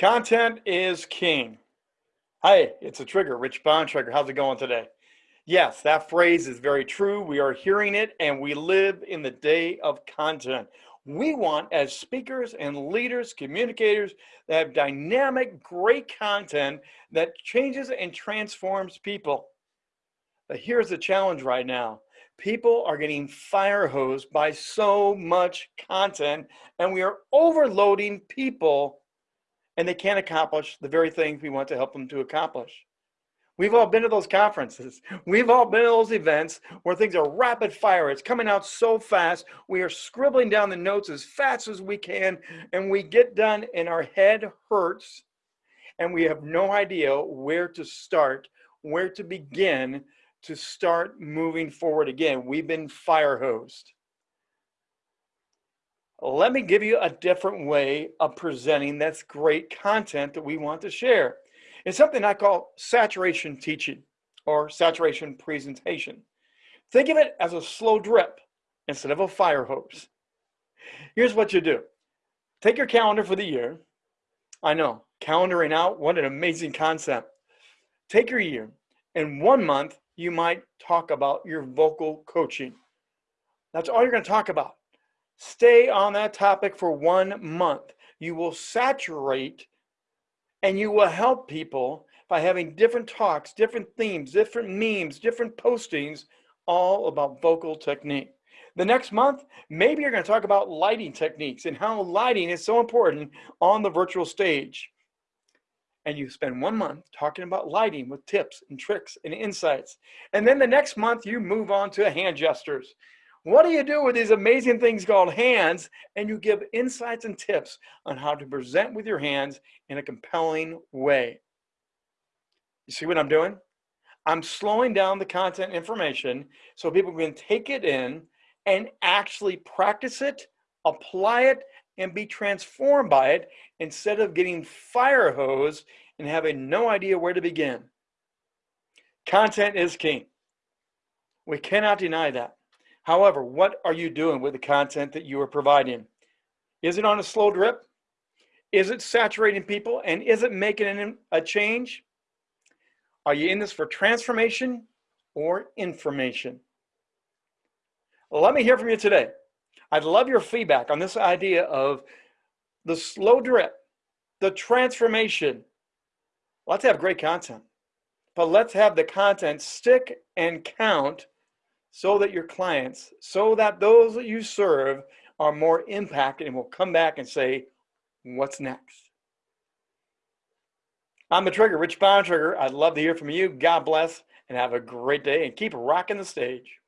Content is king. Hi, it's a trigger, Rich Bontrager. How's it going today? Yes, that phrase is very true. We are hearing it and we live in the day of content. We want, as speakers and leaders, communicators, that have dynamic, great content that changes and transforms people. But here's the challenge right now. People are getting fire hosed by so much content and we are overloading people and they can't accomplish the very things we want to help them to accomplish. We've all been to those conferences. We've all been to those events where things are rapid fire. It's coming out so fast. We are scribbling down the notes as fast as we can, and we get done, and our head hurts, and we have no idea where to start, where to begin to start moving forward again. We've been fire hosed let me give you a different way of presenting that's great content that we want to share. It's something I call saturation teaching or saturation presentation. Think of it as a slow drip instead of a fire hose. Here's what you do. Take your calendar for the year. I know, calendaring out, what an amazing concept. Take your year. In one month, you might talk about your vocal coaching. That's all you're going to talk about. Stay on that topic for one month. You will saturate and you will help people by having different talks, different themes, different memes, different postings, all about vocal technique. The next month, maybe you're going to talk about lighting techniques and how lighting is so important on the virtual stage. And you spend one month talking about lighting with tips and tricks and insights. And then the next month, you move on to hand gestures. What do you do with these amazing things called hands? And you give insights and tips on how to present with your hands in a compelling way. You see what I'm doing? I'm slowing down the content information so people can take it in and actually practice it, apply it, and be transformed by it instead of getting fire hose and having no idea where to begin. Content is king. We cannot deny that. However, what are you doing with the content that you are providing? Is it on a slow drip? Is it saturating people? And is it making a change? Are you in this for transformation or information? Let me hear from you today. I'd love your feedback on this idea of the slow drip, the transformation. Let's have great content, but let's have the content stick and count so that your clients, so that those that you serve are more impacted and will come back and say, what's next? I'm the Trigger, Rich Bontrager. I'd love to hear from you. God bless and have a great day and keep rocking the stage.